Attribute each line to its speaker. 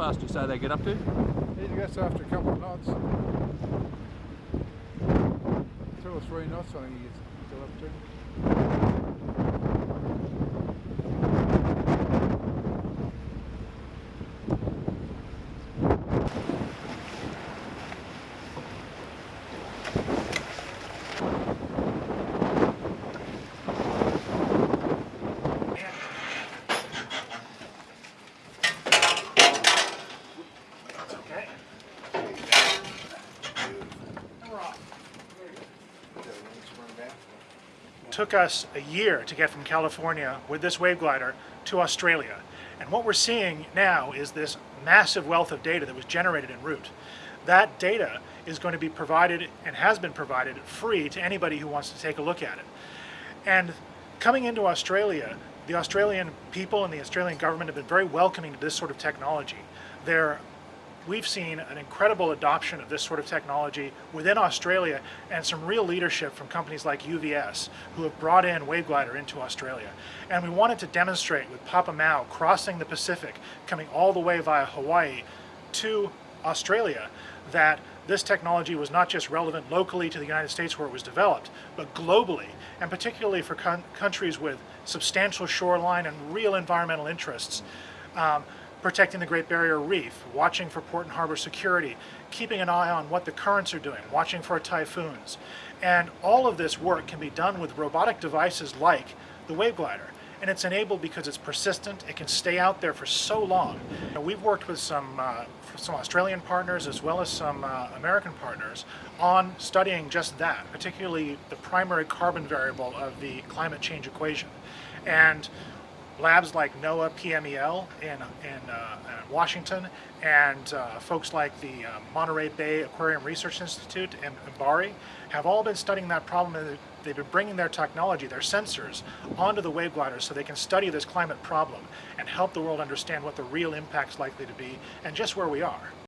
Speaker 1: fast do you say they get up to?
Speaker 2: It gets after a couple of knots. Two or three knots I think he gets up to.
Speaker 3: Took us a year to get from California with this wave glider to Australia. And what we're seeing now is this massive wealth of data that was generated en route. That data is going to be provided and has been provided free to anybody who wants to take a look at it. And coming into Australia, the Australian people and the Australian government have been very welcoming to this sort of technology. They're we've seen an incredible adoption of this sort of technology within Australia and some real leadership from companies like UVS who have brought in Waveglider into Australia. And we wanted to demonstrate with Papa Mau crossing the Pacific, coming all the way via Hawaii to Australia, that this technology was not just relevant locally to the United States where it was developed, but globally, and particularly for countries with substantial shoreline and real environmental interests. Um, protecting the Great Barrier Reef, watching for port and harbor security, keeping an eye on what the currents are doing, watching for typhoons. And all of this work can be done with robotic devices like the Waveglider. And it's enabled because it's persistent, it can stay out there for so long. we've worked with some, uh, some Australian partners as well as some uh, American partners on studying just that, particularly the primary carbon variable of the climate change equation. And labs like NOAA PMEL in, in uh, Washington and uh, folks like the uh, Monterey Bay Aquarium Research Institute and MBARI have all been studying that problem and they've been bringing their technology, their sensors, onto the wave gliders so they can study this climate problem and help the world understand what the real impact's likely to be and just where we are.